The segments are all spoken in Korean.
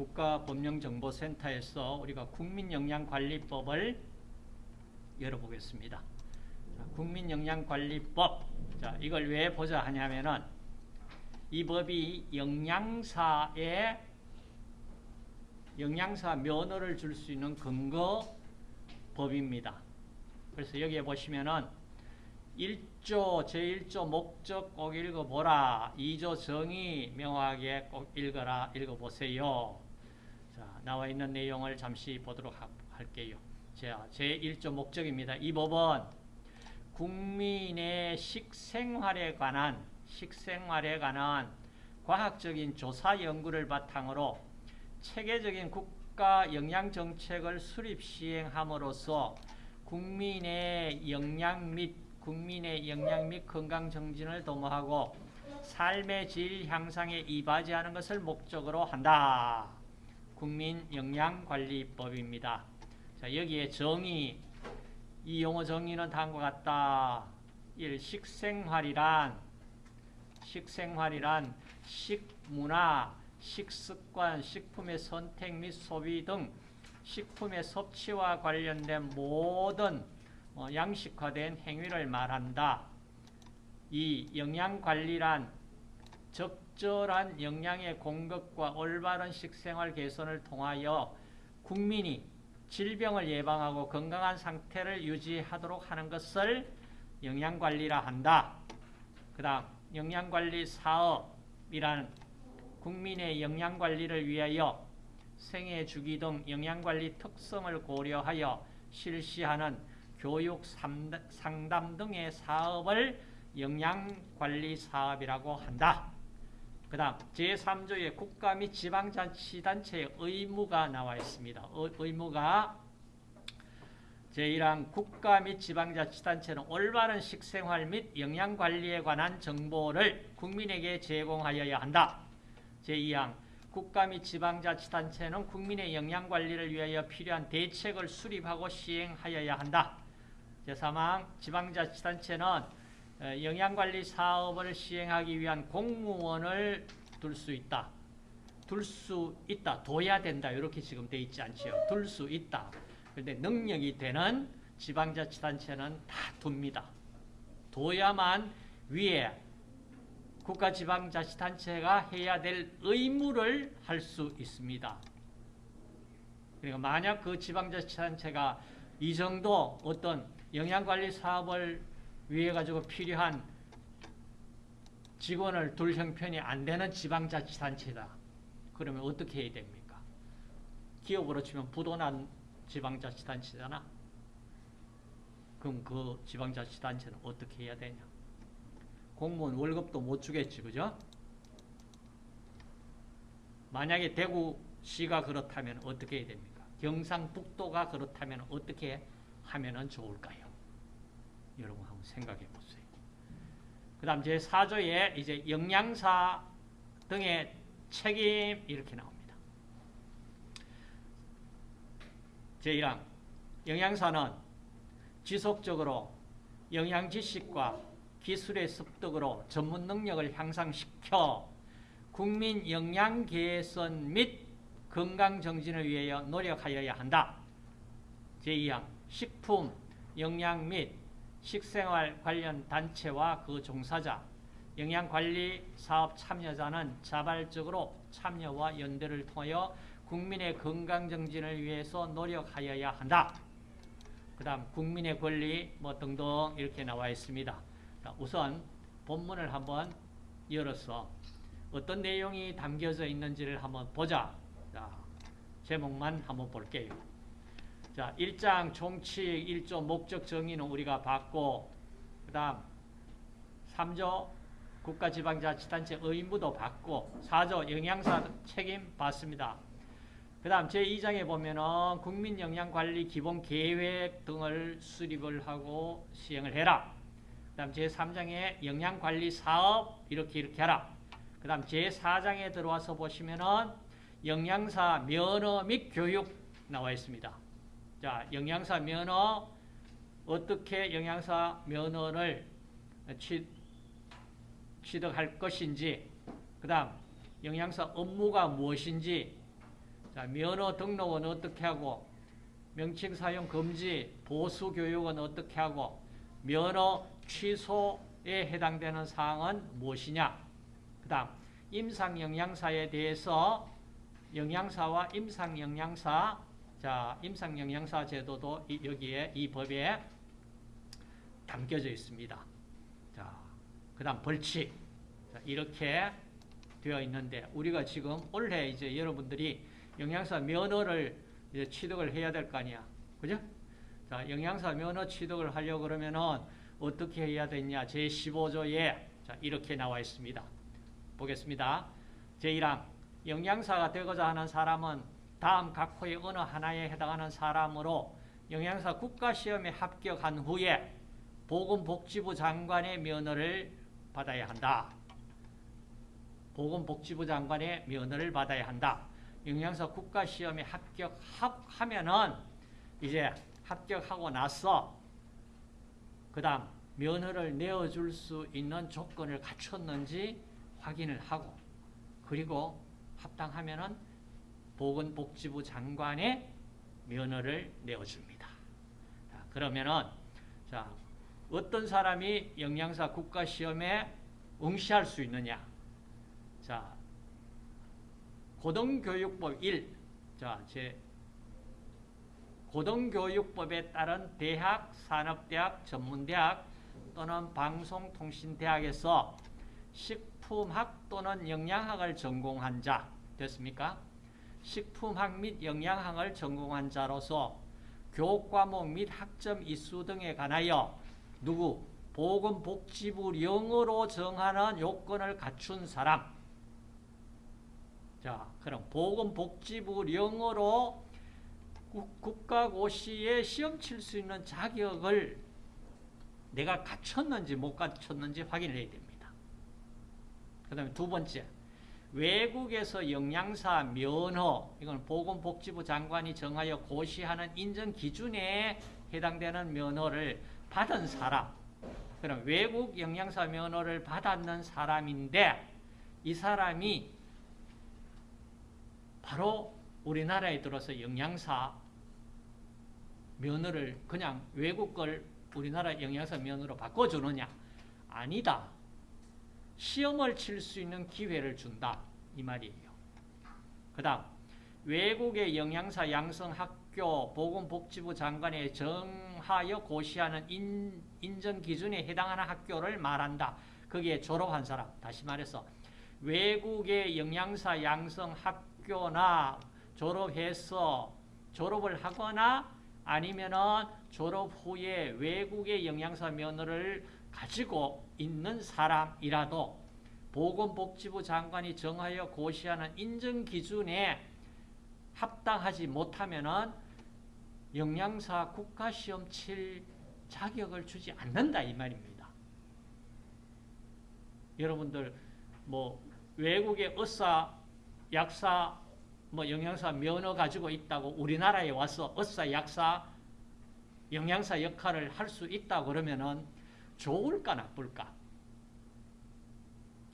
국가법령정보센터에서 우리가 국민영양관리법을 열어보겠습니다. 자, 국민영양관리법. 자, 이걸 왜 보자 하냐면은 이 법이 영양사에 영양사 면허를 줄 수 있는 근거 법입니다. 그래서 여기에 보시면은 1조 제1조 목적 꼭 읽어보라. 2조 정의 명확하게 꼭 읽어라. 읽어보세요. 자, 나와 있는 내용을 잠시 보도록 하, 할게요. 자, 제1조 목적입니다. 이 법은 국민의 식생활에 관한 식생활에 관한 과학적인 조사 연구를 바탕으로 체계적인 국가 영양 정책을 수립 시행함으로써 국민의 영양 및 국민의 영양 및 건강 정진을 도모하고 삶의 질 향상에 이바지하는 것을 목적으로 한다. 국민영양관리법입니다. 자, 여기에 정의, 이 용어 정의는 다음과 같다. 1. 식생활이란 식생활이란 식문화, 식습관, 식품의 선택 및 소비 등 식품의 섭취와 관련된 모든 어, 양식화된 행위를 말한다. 이 영양관리란 적절한 영양의 공급과 올바른 식생활 개선을 통하여 국민이 질병을 예방하고 건강한 상태를 유지하도록 하는 것을 영양관리라 한다. 그 다음 영양관리 사업이란 국민의 영양관리를 위하여 생애 주기 등 영양관리 특성을 고려하여 실시하는 교육 상담 등의 사업을 영양관리 사업이라고 한다. 그 다음 제3조의 국가 및 지방자치단체의 의무가 나와 있습니다. 의무가 제1항 국가 및 지방자치단체는 올바른 식생활 및 영양관리에 관한 정보를 국민에게 제공하여야 한다. 제2항 국가 및 지방자치단체는 국민의 영양관리를 위하여 필요한 대책을 수립하고 시행하여야 한다. 제3항 지방자치단체는 어, 영양관리 사업을 시행하기 위한 공무원을 둘 수 있다. 둘 수 있다. 둬야 된다. 이렇게 지금 돼 있지 않지요. 둘 수 있다. 그런데 능력이 되는 지방자치단체는 다 둡니다. 둬야만 위에 국가지방자치단체가 해야 될 의무를 할 수 있습니다. 그러니까 만약 그 지방자치단체가 이 정도 어떤 영양관리 사업을 위해 가지고 필요한 직원을 둘 형편이 안 되는 지방자치단체다. 그러면 어떻게 해야 됩니까? 기업으로 치면 부도난 지방자치단체잖아. 그럼 그 지방자치단체는 어떻게 해야 되냐? 공무원 월급도 못 주겠지, 그죠? 만약에 대구시가 그렇다면 어떻게 해야 됩니까? 경상북도가 그렇다면 어떻게 하면 좋을까요? 여러분 한번 생각해 보세요. 그 다음 제 4조에 이제 영양사 등의 책임 이렇게 나옵니다. 제1항 영양사는 지속적으로 영양 지식과 기술의 습득으로 전문 능력을 향상시켜 국민 영양 개선 및 건강 정진을 위하여 노력하여야 한다. 제2항 식품, 영양 및 식생활 관련 단체와 그 종사자, 영양관리 사업 참여자는 자발적으로 참여와 연대를 통하여 국민의 건강 정진을 위해서 노력하여야 한다. 그 다음 국민의 권리 뭐 등등 이렇게 나와 있습니다. 우선 본문을 한번 열어서 어떤 내용이 담겨져 있는지를 한번 보자. 자, 제목만 한번 볼게요. 자, 1장 총칙 1조 목적 정의는 우리가 봤고 그 다음 3조 국가지방자치단체 의무도 받고 4조 영양사 책임 받습니다. 그 다음 제2장에 보면은 국민영양관리 기본계획 등을 수립을 하고 시행을 해라. 다음 제3장에 영양관리 사업 이렇게 이렇게 하라. 그 다음 제4장에 들어와서 보시면은 영양사 면허 및 교육 나와 있습니다. 자, 영양사 면허 어떻게 영양사 면허를 취, 취득할 것인지 그 다음 영양사 업무가 무엇인지 자, 면허 등록은 어떻게 하고 명칭 사용 금지 보수 교육은 어떻게 하고 면허 취소에 해당되는 사항은 무엇이냐? 그 다음 임상 영양사에 대해서 영양사와 임상 영양사 자, 임상 영양사 제도도 이- 여기에 이 법에 담겨져 있습니다. 자, 그 다음 벌칙. 자, 이렇게 되어 있는데 우리가 지금 올해 이제 여러분들이 영양사 면허를 이제 취득을 해야 될 거 아니야. 그죠? 자, 영양사 면허 취득을 하려고 그러면은 어떻게 해야 되냐? 제15조에 자, 이렇게 나와 있습니다. 보겠습니다. 제1항 영양사가 되고자 하는 사람은 다음 각 호의 어느 하나에 해당하는 사람으로 영양사 국가시험에 합격한 후에 보건복지부 장관의 면허를 받아야 한다. 보건복지부 장관의 면허를 받아야 한다. 영양사 국가시험에 합격하면은 이제 합격하고 나서 그 다음 면허를 내어줄 수 있는 조건을 갖췄는지 확인을 하고 그리고 합당하면은 보건복지부 장관의 면허를 내어줍니다. 자, 그러면은 자 어떤 사람이 영양사 국가시험에 응시할 수 있느냐? 자 고등교육법 1. 자, 제 고등교육법에 따른 대학, 산업대학, 전문대학 또는 방송통신대학에서 식품학 또는 영양학을 전공한 자 됐습니까? 식품학 및 영양학을 전공한 자로서 교과목 및 학점 이수 등에 관하여 누구? 보건복지부 령으로 정하는 요건을 갖춘 사람 자, 그럼 보건복지부 령으로 국가고시에 시험 칠 수 있는 자격을 내가 갖췄는지 못 갖췄는지 확인을 해야 됩니다. 그 다음에 두 번째, 외국에서 영양사 면허, 이건 보건복지부 장관이 정하여 고시하는 인정 기준에 해당되는 면허를 받은 사람, 그럼 외국 영양사 면허를 받았는 사람인데 이 사람이 바로 우리나라에 들어서 영양사 면허를 그냥 외국 걸 우리나라 영양사 면허로 바꿔주느냐? 아니다. 시험을 칠 수 있는 기회를 준다. 이 말이에요. 그 다음 외국의 영양사 양성학교 보건복지부 장관에 정하여 고시하는 인, 인정 기준에 해당하는 학교를 말한다. 거기에 졸업한 사람. 다시 말해서 외국의 영양사 양성학교나 졸업해서 졸업을 하거나 아니면은 졸업 후에 외국의 영양사 면허를 가지고 있는 사람이라도 보건복지부 장관이 정하여 고시하는 인정 기준에 합당하지 못하면은 영양사 국가시험 칠 자격을 주지 않는다 이 말입니다. 여러분들 뭐 외국의 의사, 약사, 뭐 영양사 면허 가지고 있다고 우리나라에 와서 의사, 약사, 영양사 역할을 할 수 있다 그러면은 좋을까 나쁠까?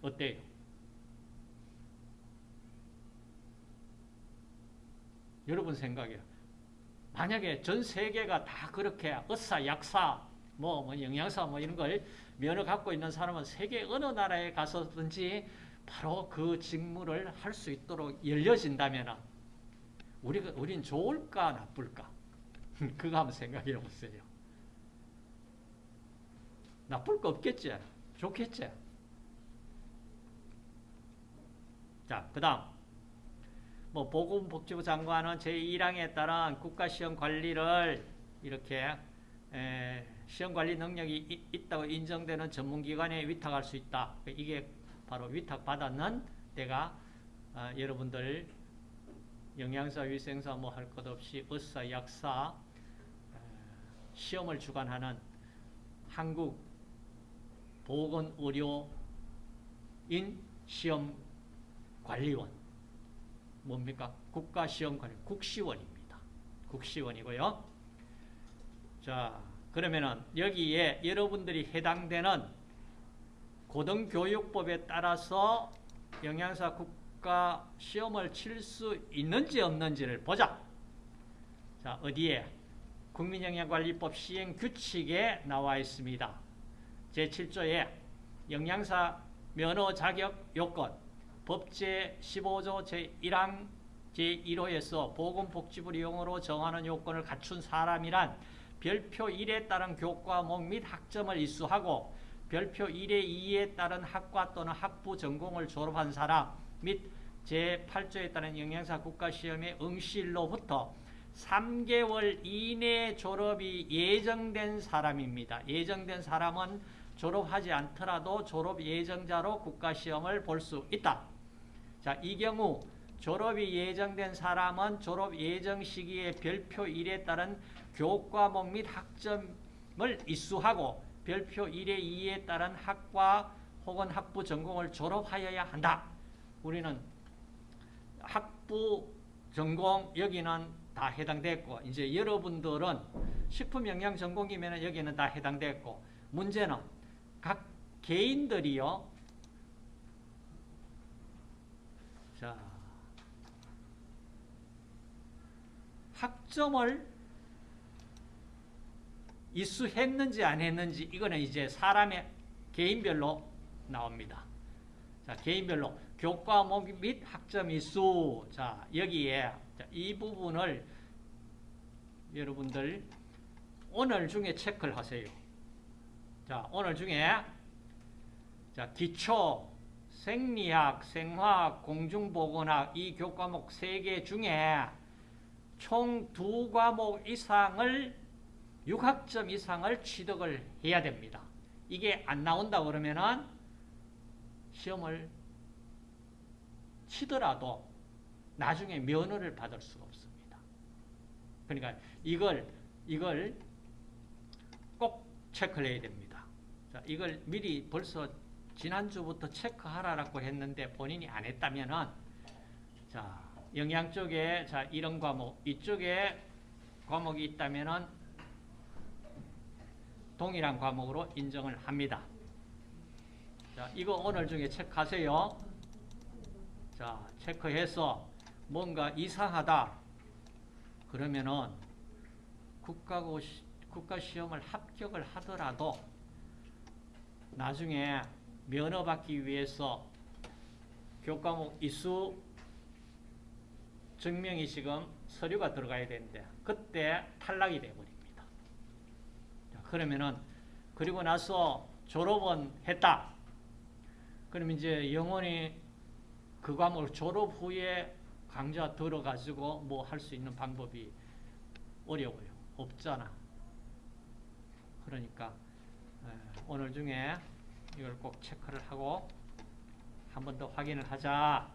어때요? 여러분 생각에 만약에 전 세계가 다 그렇게 의사, 약사, 뭐, 뭐 영양사 뭐 이런 걸 면허 갖고 있는 사람은 세계 어느 나라에 가서든지 바로 그 직무를 할 수 있도록 열려진다면 우리가 우린 좋을까 나쁠까? 그거 한번 생각해 보세요. 나쁠 거 없겠지? 좋겠지? 자, 그 다음. 뭐, 보건복지부 장관은 제1항에 따른 국가시험 관리를 이렇게, 에, 시험 관리 능력이 이- 있다고 인정되는 전문기관에 위탁할 수 있다. 이게 바로 위탁받았는 때가, 아, 여러분들 영양사, 위생사 뭐 할 것 없이 의사, 약사, 에, 시험을 주관하는 한국 보건의료인 시험관리원 뭡니까? 국가시험관리 국시원입니다. 국시원이고요. 자 그러면은 여기에 여러분들이 해당되는 고등교육법에 따라서 영양사 국가 시험을 칠 수 있는지 없는지를 보자. 자, 어디에? 국민영양관리법 시행 규칙에 나와 있습니다. 제7조에 영양사 면허 자격 요건 법제 15조 제1항 제1호에서 보건복지부 이용으로 정하는 요건을 갖춘 사람이란 별표 1에 따른 교과목 및 학점을 이수하고 별표 1의 2에 따른 학과 또는 학부 전공을 졸업한 사람 및 제8조에 따른 영양사 국가시험의 응시일로부터 3개월 이내 졸업이 예정된 사람입니다. 예정된 사람은 졸업하지 않더라도 졸업 예정자로 국가시험을 볼 수 있다. 자, 이 경우 졸업이 예정된 사람은 졸업 예정 시기에 별표 1에 따른 교과목 및 학점을 이수하고 별표 1의 2에 따른 학과 혹은 학부 전공을 졸업하여야 한다. 우리는 학부 전공 여기는 다 해당됐고 이제 여러분들은 식품영양 전공이면 여기는 다 해당됐고 문제는 각 개인들이요. 자 학점을 이수했는지 안 했는지 이거는 이제 사람의 개인별로 나옵니다. 자, 개인별로 교과목 및 학점 이수. 자, 여기에 자, 이 부분을 여러분들 오늘 중에 체크를 하세요. 자, 오늘 중에 자, 기초 생리학, 생화학, 공중보건학 이 교과목 세개 중에 총두 과목 이상을 6학점 이상을 취득을 해야 됩니다. 이게 안 나온다 그러면은 시험을 치더라도 나중에 면허를 받을 수가 없습니다. 그러니까 이걸 이걸 꼭 체크를 해야 됩니다. 자, 이걸 미리 벌써 지난주부터 체크하라고 했는데 본인이 안 했다면은 자, 영양 쪽에 자, 이런 과목 이쪽에 과목이 있다면은 동일한 과목으로 인정을 합니다. 자, 이거 오늘 중에 체크하세요. 자, 체크해서 뭔가 이상하다. 그러면은 국가고 국가 시험을 합격을 하더라도 나중에 면허 받기 위해서 교과목 이수 증명이 지금 서류가 들어가야 되는데 그때 탈락이 되어버립니다. 자, 그러면은 그리고 나서 졸업은 했다. 그럼 이제 영원히 그 과목을 졸업 후에 강좌 들어가지고 뭐 할 수 있는 방법이 어려워요. 없잖아. 그러니까 오늘 중에 이걸 꼭 체크를 하고 한 번 더 확인을 하자.